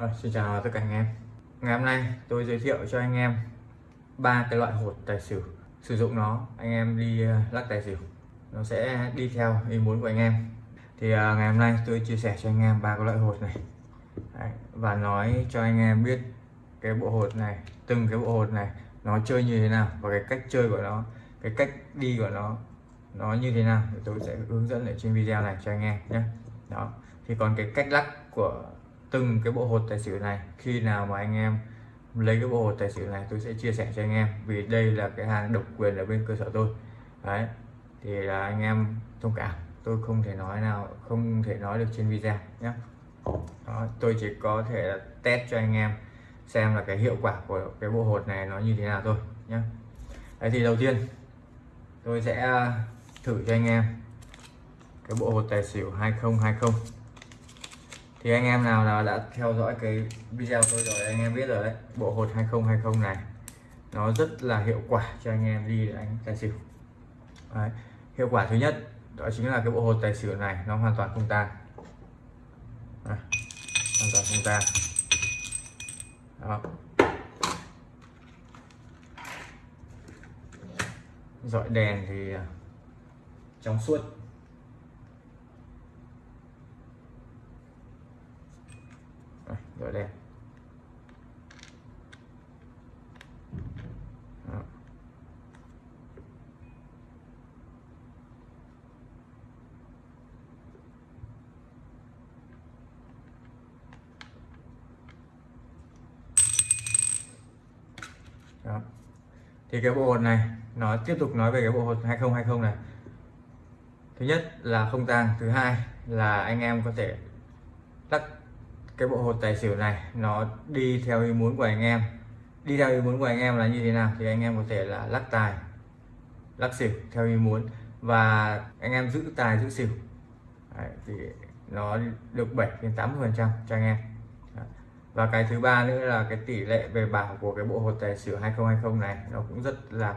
À, xin chào tất cả anh em. Ngày hôm nay tôi giới thiệu cho anh em ba cái loại hột tài xỉu. Sử dụng nó anh em đi ờ, lắc tài xỉu. Nó sẽ đi theo ý muốn của anh em. Thì à, ngày hôm nay tôi chia sẻ cho anh em ba cái loại hột này. Đấy, và nói cho anh em biết cái bộ hột này từng cái bộ hột này nó chơi như thế nào và cái cách chơi của nó cái cách đi của nó nó như thế nào. Thì tôi sẽ hướng dẫn ở trên video này cho anh em nhé. Đó thì còn cái cách lắc của từng cái bộ hột tài xỉu này. Khi nào mà anh em lấy cái bộ hột tài xỉu này tôi sẽ chia sẻ cho anh em vì đây là cái hàng độc quyền ở bên cơ sở tôi. Đấy thì là anh em thông cảm. Tôi không thể nói nào không thể nói được trên video nhé. Đó, tôi chỉ có thể là test cho anh em xem là cái hiệu quả của cái bộ hột này nó như thế nào thôi nhé. Đấy thì đầu tiên tôi sẽ thử cho anh em cái bộ hột tài xỉu 2020 thì anh em nào nào đã theo dõi cái video tôi rồi, anh em biết rồi đấy bộ hột 2020 này, nó rất là hiệu quả cho anh em đi đánh tài xỉu đấy. hiệu quả thứ nhất, đó chính là cái bộ hột tài xỉu này, nó hoàn toàn không tan đấy. hoàn toàn không tan đó dọi đèn thì à, trong suốt rồi đây Đó. Đó. thì cái bộ hột này, nó tiếp tục nói về cái bộ hột 2020 này thứ nhất là không tang, thứ hai là anh em có thể lắc cái bộ hột tài xỉu này nó đi theo ý muốn của anh em. Đi theo ý muốn của anh em là như thế nào? Thì anh em có thể là lắc tài lắc xỉu theo ý muốn và anh em giữ tài giữ xỉu. Đấy, thì nó được 7 đến 80 phần trăm cho anh em. Đấy. và cái thứ ba nữa là cái tỷ lệ về bảo của cái bộ hột tài xỉu 2020 này nó cũng rất là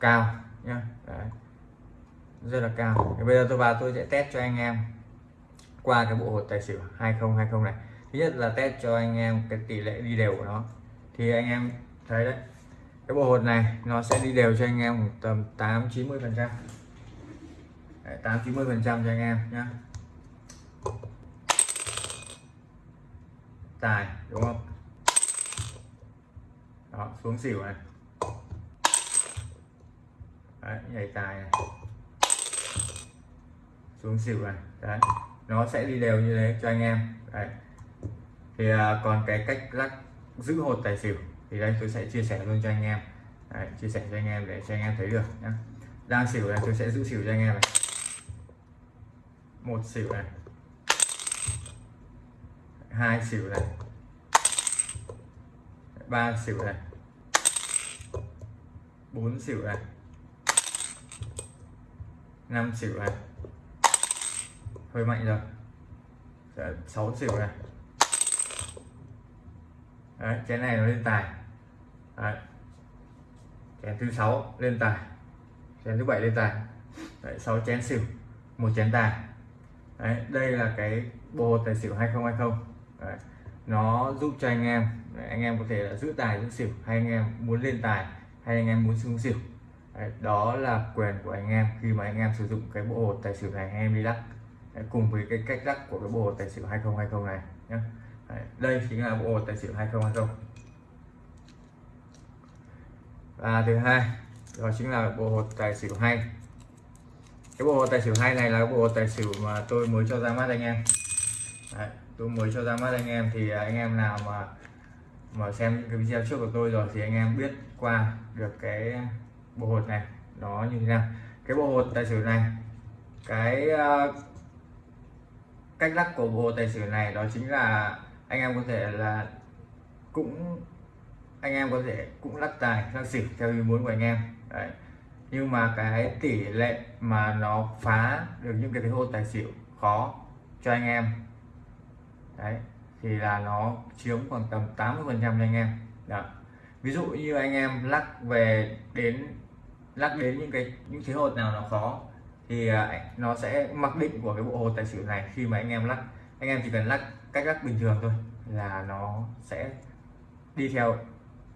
cao nhá. Đấy. rất là cao. Thì bây giờ tôi vào tôi sẽ test cho anh em qua cái bộ hột tài xỉu 2020 này thứ nhất là test cho anh em cái tỷ lệ đi đều của nó. Thì anh em thấy đấy cái bộ hột này nó sẽ đi đều cho anh em tầm 8 90 phần trăm. 8 90 phần trăm cho anh em nhé tài đúng không? Đó xuống xỉu này. Đấy, nhảy tài này. Xuống xỉu này đấy. Nó sẽ đi đều như thế cho anh em. Đấy thì à, còn cái cách lắc giữ hột tài xỉu thì đây tôi sẽ chia sẻ luôn cho anh em. Đấy, chia sẻ cho anh em để cho anh em thấy được nhé đang xỉu này tôi sẽ giữ xỉu cho anh em này. Một xỉu này. Hai xỉu này. Ba xỉu này. Bốn xỉu này. Năm xỉu này. Hơi mạnh rồi sáu xỉu này. Đấy, chén này nó lên tài. Đấy. chén thứ sáu lên tài. Chén thứ bảy lên tài. Đấy, 6 chén xỉu một chén tài. Đấy, đây là cái bộ tài xỉu 2020 Đấy. nó giúp cho anh em Đấy, anh em có thể là giữ tài giữ xỉu. Hay anh em muốn lên tài hay anh em muốn xuống xỉu. Đấy, đó là quyền của anh em khi mà anh em sử dụng cái bộ hột tài xỉu này anh em đi lắc. Đấy, cùng với cái cách lắc của cái bộ hột tài xỉu 2020 này nhé đây chính là bộ hột tài xỉu 2020 và thứ hai đó chính là bộ hột tài xỉu hay. Cái bộ hột tài xỉu hay này là cái bộ hột tài xỉu mà tôi mới cho ra mắt anh em. Đấy, tôi mới cho ra mắt anh em thì anh em nào mà mà xem cái video trước của tôi rồi thì anh em biết qua được cái bộ hột này nó như thế nào. Cái bộ hột tài xỉu này cái uh, cách lắc của bộ tài xỉu này đó chính là anh em có thể là cũng, anh em có thể cũng lắc tài, lắc xỉu theo ý muốn của anh em Đấy. nhưng mà cái tỷ lệ mà nó phá được những cái hô tài xỉu khó cho anh em, đấy, thì là nó chiếm khoảng tầm 80 phần trăm cho anh em đó. ví dụ như anh em lắc về đến, lắc đến những cái, những thế hột nào nó khó, thì à, nó sẽ mặc định của cái bộ hồ tài xỉu này khi mà anh em lắc anh em chỉ cần lắc cách lắc bình thường thôi là nó sẽ đi theo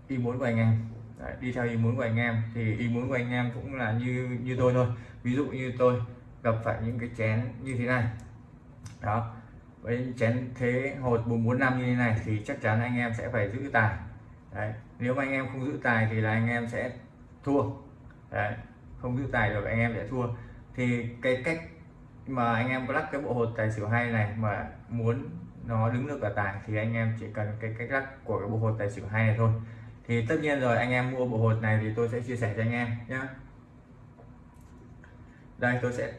ý muốn của anh em Đấy, đi theo ý muốn của anh em thì ý muốn của anh em cũng là như như tôi thôi ví dụ như tôi gặp phải những cái chén như thế này đó với chén thế hột 445 như thế này thì chắc chắn anh em sẽ phải giữ tài Đấy. nếu mà anh em không giữ tài thì là anh em sẽ thua Đấy. không giữ tài được anh em sẽ thua thì cái cách mà anh em có lắc cái bộ hột tài xỉu hay này mà muốn nó đứng được cả tài thì anh em chỉ cần cái cách lắc của cái bộ hột tài xỉu hay này thôi. Thì tất nhiên rồi, anh em mua bộ hột này thì tôi sẽ chia sẻ cho anh em nhé đây, tôi sẽ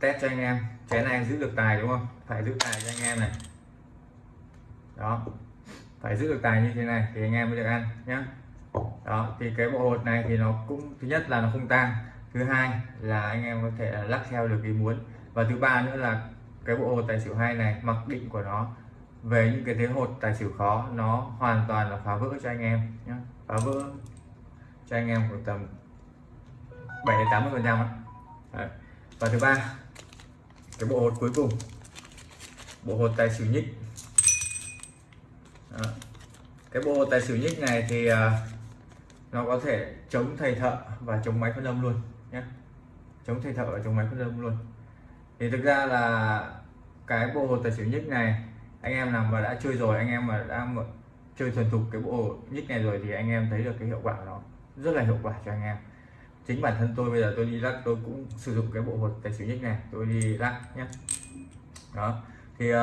test cho anh em. Chén này giữ được tài đúng không? Phải giữ tài cho anh em này. Đó. Phải giữ được tài như thế này thì anh em mới được ăn nhé đó, thì cái bộ hột này thì nó cũng, thứ nhất là nó không tăng thứ hai là anh em có thể lắc theo được ý muốn và thứ ba nữa là cái bộ hột tài xỉu hai này mặc định của nó về những cái thế hột tài xỉu khó nó hoàn toàn là phá vỡ cho anh em nhé phá vỡ cho anh em khoảng tầm 7 đến 80 phần trăm và thứ ba cái bộ hột cuối cùng. Bộ hột tài xỉu nhích. Đó. cái bộ hột tài xỉu nhích này thì uh, nó có thể chống thầy thợ và chống máy phân âm luôn nhé chống thầy thợ và chống máy phân âm luôn thì thực ra là cái bộ hột tài xỉu nhích này anh em nào mà đã chơi rồi anh em mà đã chơi thuần thục cái bộ nhích này rồi thì anh em thấy được cái hiệu quả của nó. Rất là hiệu quả cho anh em. Chính bản thân tôi bây giờ tôi đi lắc tôi cũng sử dụng cái bộ hột tài xỉu nhích này tôi đi lắc nhé đó. Thì uh,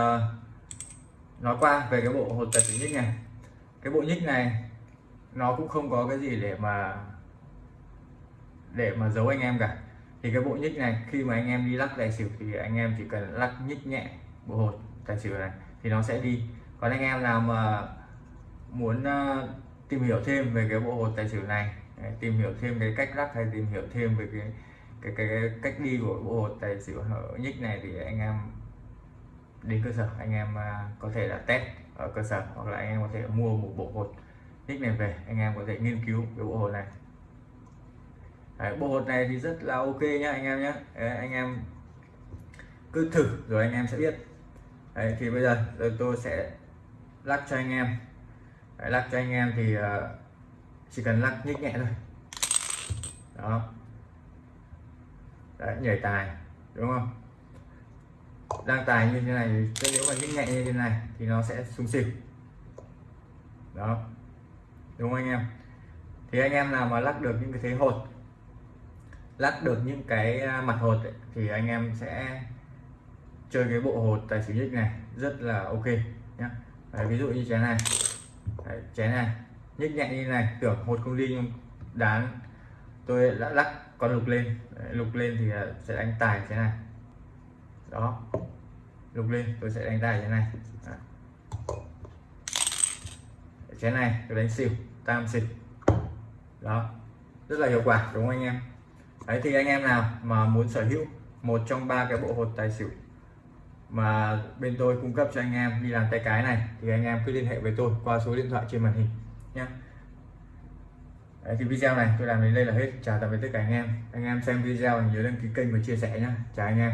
nói qua về cái bộ hột tài xỉu nhích này. Cái bộ nhích này nó cũng không có cái gì để mà để mà giấu anh em cả thì cái bộ nhích này khi mà anh em đi lắc tài xỉu thì anh em chỉ cần lắc nhích nhẹ bộ hột tài xỉu này thì nó sẽ đi. Còn anh em nào mà muốn uh, tìm hiểu thêm về cái bộ hột tài xỉu này tìm hiểu thêm cái cách lắc hay tìm hiểu thêm về cái cái cái, cái cách đi của bộ hột tài xỉu nhích này thì anh em đến cơ sở anh em ờ, có thể là test ở cơ sở hoặc là anh em có thể mua một bộ hột nhích này về anh em có thể nghiên cứu cái bộ hột này. Đấy, bộ hột này thì rất là ok nhá anh em nhé anh em cứ thử rồi anh em sẽ biết. Đấy, thì bây giờ tôi sẽ lắc cho anh em. Đấy, lắc cho anh em thì uh, chỉ cần lắc nhích nhẹ thôi. Đó. Đấy, nhảy tài đúng không? Đang tài như thế này thì nếu mà nhích nhẹ như thế này thì nó sẽ sung xỉu. Đó. Đúng không anh em? Thì anh em nào mà lắc được những cái thế hột lắc được những cái à, mặt hột ấy, thì anh em sẽ chơi cái bộ hột tài xỉu nhích này rất là ok nhé ví dụ như chén này. Đấy, chén này. Nhích nhẹ như này tưởng hột không đi nhưng đáng. Tôi đã lắc con lục lên. Đấy, lục lên thì à, sẽ đánh tài thế này. Đó. Lục lên tôi sẽ đánh tài thế này. Đấy. chén này tôi đánh xỉu tam xỉu. Đó. Rất là hiệu quả đúng không anh em? Đấy thì anh em nào mà muốn sở hữu một trong ba cái bộ hột tài xỉu mà bên tôi cung cấp cho anh em đi làm tay cái này thì anh em cứ liên hệ với tôi qua số điện thoại trên màn hình nhé Đấy, thì video này tôi làm đến đây là hết. Chào tạm biệt tất cả anh em. Anh em xem video nhớ đăng ký kênh và chia sẻ nhé chào anh em.